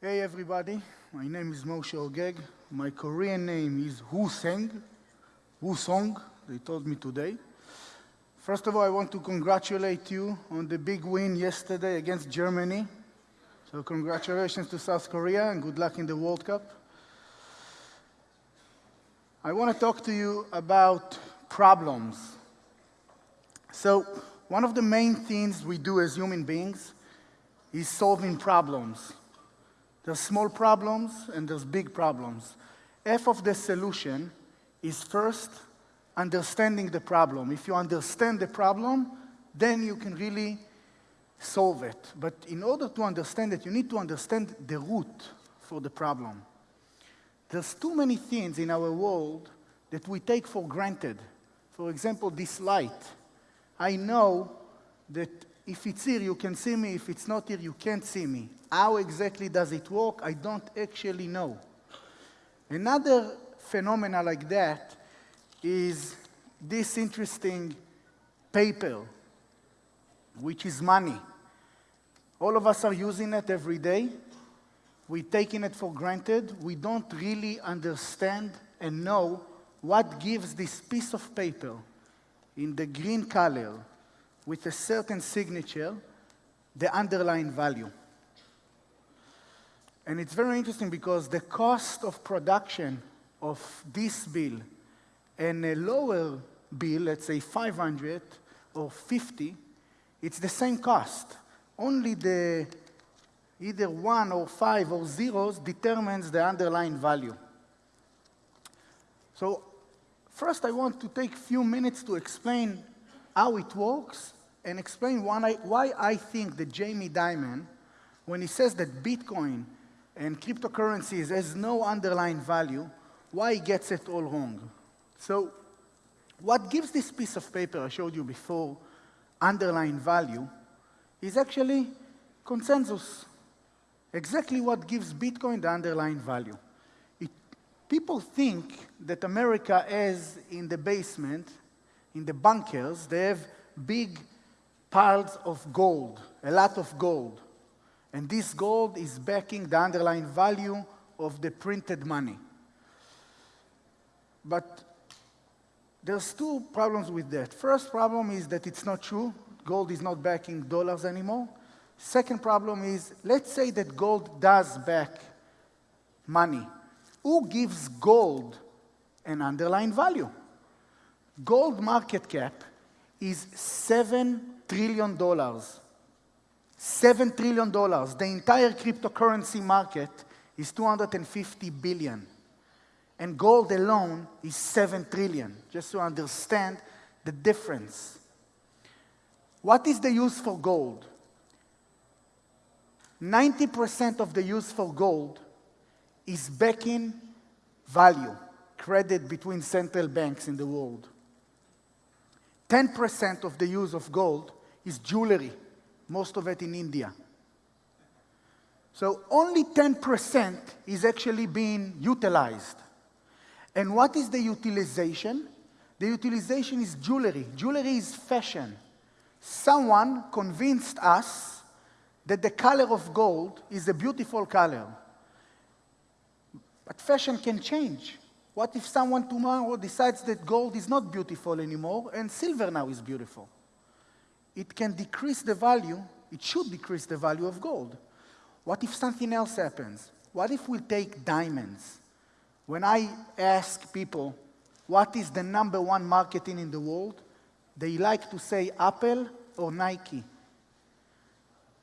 Hey everybody, my name is Moshe Hogeg. My Korean name is Hu Seng, Hu Song, they told me today. First of all, I want to congratulate you on the big win yesterday against Germany. So congratulations to South Korea and good luck in the World Cup. I want to talk to you about problems. So one of the main things we do as human beings is solving problems. There's small problems and there's big problems. Half of the solution is first understanding the problem. If you understand the problem, then you can really solve it. But in order to understand it, you need to understand the root for the problem. There's too many things in our world that we take for granted. For example, this light. I know that if it's here, you can see me. If it's not here, you can't see me. How exactly does it work? I don't actually know. Another phenomena like that is this interesting paper, which is money. All of us are using it every day. We're taking it for granted. We don't really understand and know what gives this piece of paper in the green color with a certain signature, the underlying value. And it's very interesting because the cost of production of this bill and a lower bill, let's say 500 or 50, it's the same cost. Only the either one or five or zeros determines the underlying value. So first I want to take a few minutes to explain how it works and explain why I, why I think that Jamie Dimon, when he says that Bitcoin and cryptocurrencies has no underlying value, why he gets it all wrong. So what gives this piece of paper I showed you before underlying value is actually consensus. Exactly what gives Bitcoin the underlying value. It, people think that America has in the basement, in the bunkers, they have big piles of gold, a lot of gold. And this gold is backing the underlying value of the printed money. But there's two problems with that. First problem is that it's not true. Gold is not backing dollars anymore. Second problem is, let's say that gold does back money. Who gives gold an underlying value? Gold market cap is $7 trillion. dollars. $7 trillion. The entire cryptocurrency market is 250 billion. And gold alone is 7 trillion, just to understand the difference. What is the use for gold? 90% of the use for gold is backing value, credit between central banks in the world. 10% of the use of gold is jewelry, most of it in India. So only 10% is actually being utilized. And what is the utilization? The utilization is jewelry. Jewelry is fashion. Someone convinced us that the color of gold is a beautiful color. But fashion can change. What if someone tomorrow decides that gold is not beautiful anymore and silver now is beautiful? It can decrease the value, it should decrease the value of gold. What if something else happens? What if we take diamonds? When I ask people, what is the number one marketing in the world? They like to say Apple or Nike.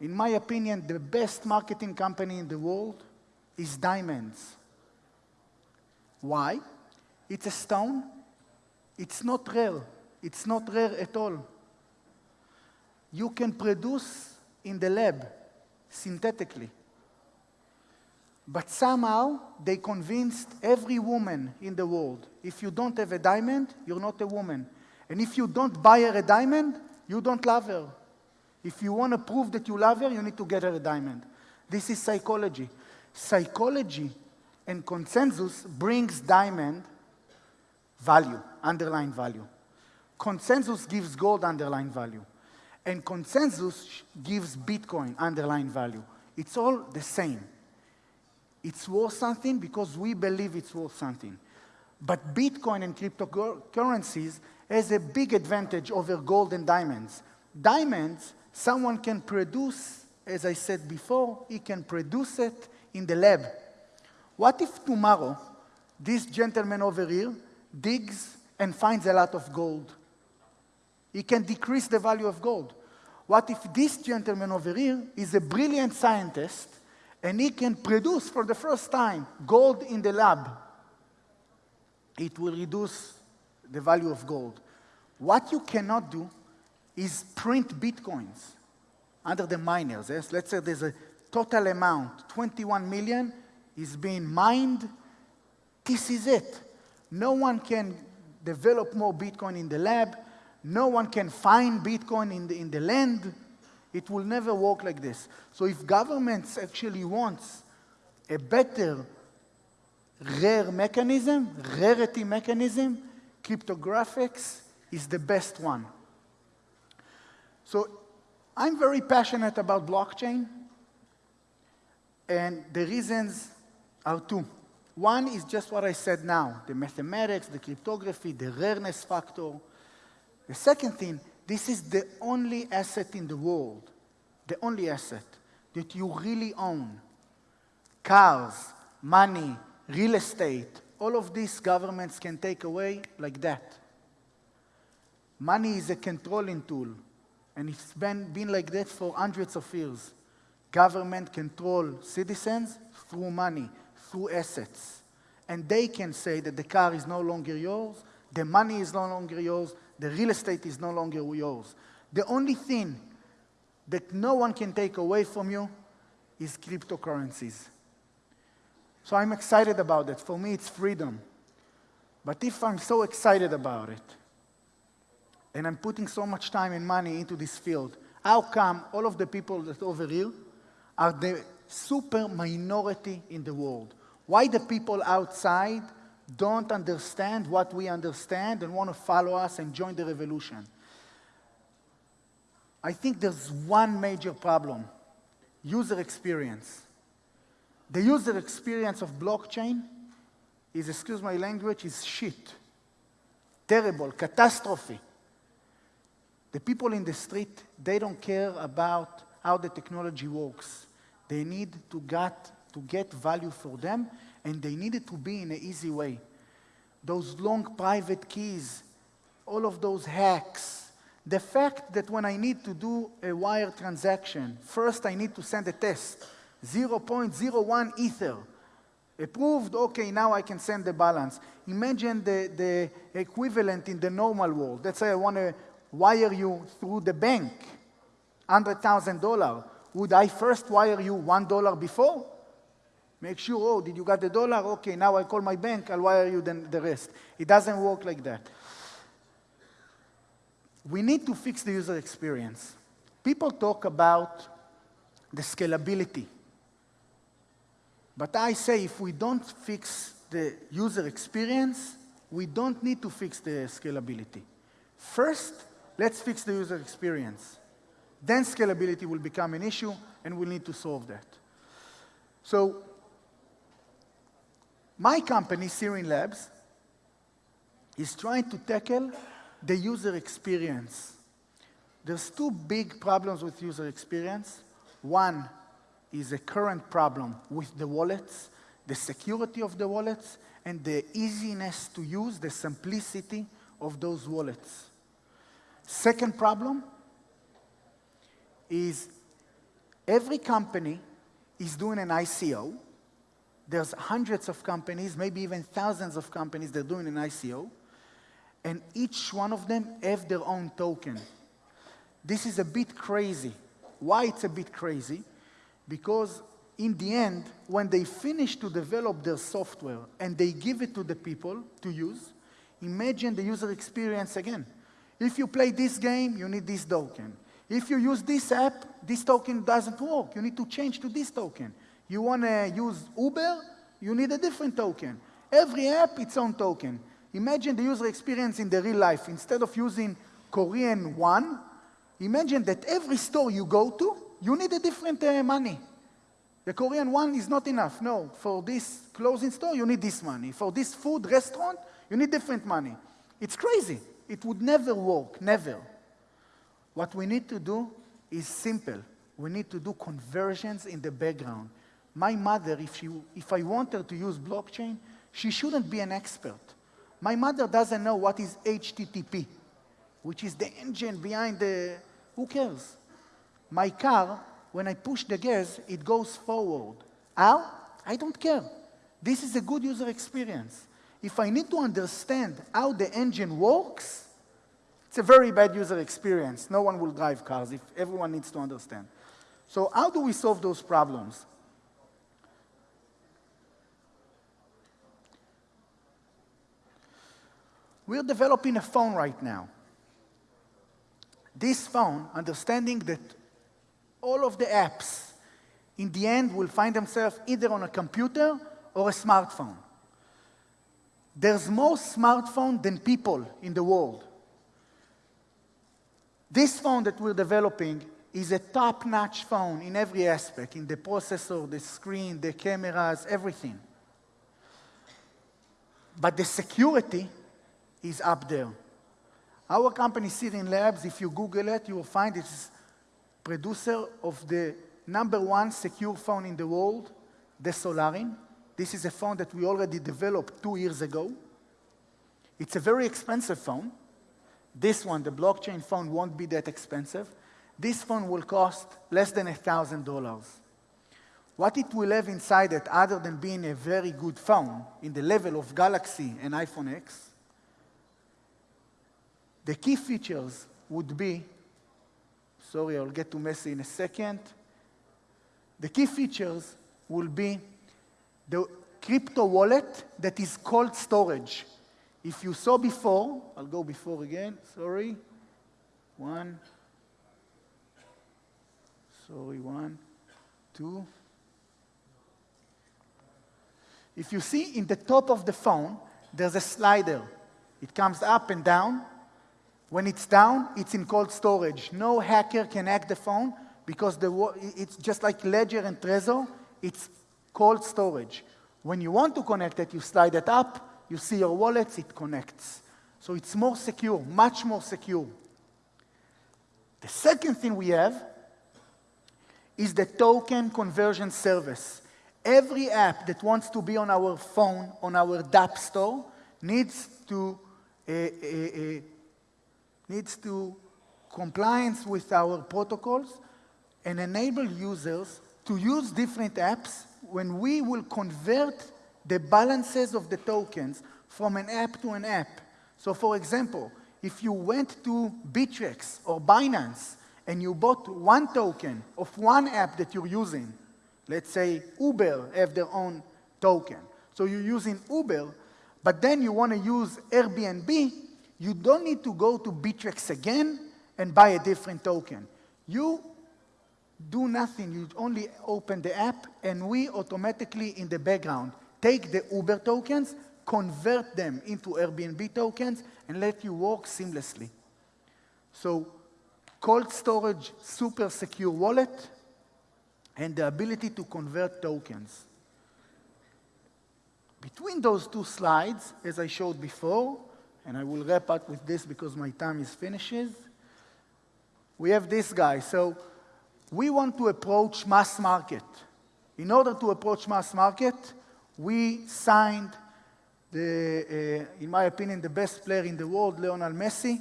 In my opinion, the best marketing company in the world is diamonds. Why? It's a stone. It's not rare. It's not rare at all. You can produce in the lab synthetically. But somehow they convinced every woman in the world, if you don't have a diamond, you're not a woman. And if you don't buy her a diamond, you don't love her. If you want to prove that you love her, you need to get her a diamond. This is psychology. Psychology and consensus brings diamond value, underlying value. Consensus gives gold underlying value. And consensus gives Bitcoin underlying value. It's all the same. It's worth something because we believe it's worth something. But Bitcoin and cryptocurrencies has a big advantage over gold and diamonds. Diamonds, someone can produce, as I said before, he can produce it in the lab. What if tomorrow this gentleman over here digs and finds a lot of gold? He can decrease the value of gold. What if this gentleman over here is a brilliant scientist and he can produce for the first time gold in the lab? It will reduce the value of gold. What you cannot do is print bitcoins under the miners. Yes? Let's say there's a total amount, 21 million is being mined. This is it. No one can develop more Bitcoin in the lab. No one can find Bitcoin in the, in the land. It will never work like this. So if governments actually wants a better rare mechanism, rarity mechanism, cryptographics is the best one. So I'm very passionate about blockchain, and the reasons are two. One is just what I said now, the mathematics, the cryptography, the rareness factor. The second thing, this is the only asset in the world, the only asset that you really own. Cars, money, real estate, all of these governments can take away like that. Money is a controlling tool, and it's been, been like that for hundreds of years. Government control citizens through money, through assets. And they can say that the car is no longer yours, the money is no longer yours, the real estate is no longer yours. The only thing that no one can take away from you is cryptocurrencies. So I'm excited about it. For me, it's freedom. But if I'm so excited about it, and I'm putting so much time and money into this field, how come all of the people that over here are the super minority in the world? Why the people outside don't understand what we understand and want to follow us and join the revolution? I think there's one major problem, user experience. The user experience of blockchain is, excuse my language, is shit. Terrible, catastrophe. The people in the street, they don't care about how the technology works. They need to get, to get value for them, and they needed to be in an easy way. Those long private keys, all of those hacks, the fact that when I need to do a wire transaction, first I need to send a test. 0.01 Ether. Approved, okay, now I can send the balance. Imagine the, the equivalent in the normal world. Let's say I want to wire you through the bank, $100,000. Would I first wire you $1 before? Make sure, oh, did you get the dollar? Okay, now I call my bank, I'll wire you then the rest. It doesn't work like that. We need to fix the user experience. People talk about the scalability. But I say if we don't fix the user experience, we don't need to fix the scalability. First, let's fix the user experience. Then scalability will become an issue, and we'll need to solve that. So my company, Sirin Labs, is trying to tackle the user experience. There's two big problems with user experience. One is a current problem with the wallets, the security of the wallets, and the easiness to use, the simplicity of those wallets. Second problem is every company is doing an ICO. There's hundreds of companies, maybe even thousands of companies that are doing an ICO, and each one of them have their own token. This is a bit crazy. Why it's a bit crazy? Because in the end, when they finish to develop their software and they give it to the people to use, imagine the user experience again. If you play this game, you need this token. If you use this app, this token doesn't work. You need to change to this token. You want to use Uber, you need a different token. Every app, its own token. Imagine the user experience in the real life. Instead of using Korean won, imagine that every store you go to, you need a different uh, money. The Korean won is not enough. No, for this clothing store, you need this money. For this food restaurant, you need different money. It's crazy. It would never work, never. What we need to do is simple. We need to do conversions in the background. My mother, if, if I want her to use blockchain, she shouldn't be an expert. My mother doesn't know what is HTTP, which is the engine behind the, who cares? My car, when I push the gas, it goes forward. How? I don't care. This is a good user experience. If I need to understand how the engine works, it's a very bad user experience. No one will drive cars if everyone needs to understand. So how do we solve those problems? We're developing a phone right now. This phone, understanding that all of the apps in the end will find themselves either on a computer or a smartphone. There's more smartphones than people in the world. This phone that we're developing is a top-notch phone in every aspect, in the processor, the screen, the cameras, everything. But the security is up there. Our company, Sirin Labs, if you Google it, you will find it's producer of the number one secure phone in the world, the Solarin. This is a phone that we already developed two years ago. It's a very expensive phone. This one, the blockchain phone, won't be that expensive. This phone will cost less than $1,000. What it will have inside it, other than being a very good phone in the level of Galaxy and iPhone X, the key features would be, sorry, I'll get to Messi in a second. The key features will be the crypto wallet that is cold storage. If you saw before, I'll go before again, sorry. One, sorry, one, two. If you see in the top of the phone, there's a slider. It comes up and down. When it's down, it's in cold storage. No hacker can hack the phone because the, it's just like Ledger and Trezor, it's cold storage. When you want to connect it, you slide it up, you see your wallets, it connects. So it's more secure, much more secure. The second thing we have is the token conversion service. Every app that wants to be on our phone, on our DApp store, needs to, uh, uh, uh, needs to compliance with our protocols and enable users to use different apps when we will convert the balances of the tokens from an app to an app. So for example, if you went to Bittrex or Binance and you bought one token of one app that you're using, let's say Uber have their own token. So you're using Uber, but then you want to use Airbnb, you don't need to go to Bittrex again and buy a different token. You do nothing. You only open the app, and we automatically, in the background, take the Uber tokens, convert them into Airbnb tokens, and let you work seamlessly. So cold storage, super secure wallet, and the ability to convert tokens. Between those two slides, as I showed before, and I will wrap up with this because my time is finishes, we have this guy. So we want to approach mass market. In order to approach mass market, we signed, the, uh, in my opinion, the best player in the world, Lionel Messi.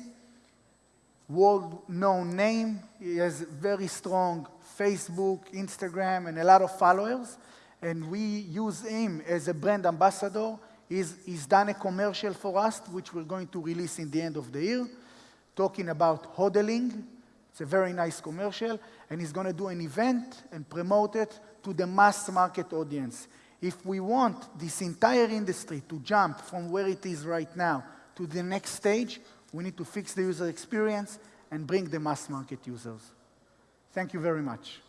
World-known name. He has very strong Facebook, Instagram, and a lot of followers. And we use him as a brand ambassador. He's, he's done a commercial for us, which we're going to release in the end of the year, talking about hodling. It's a very nice commercial. And he's going to do an event and promote it to the mass market audience. If we want this entire industry to jump from where it is right now to the next stage, we need to fix the user experience and bring the mass market users. Thank you very much.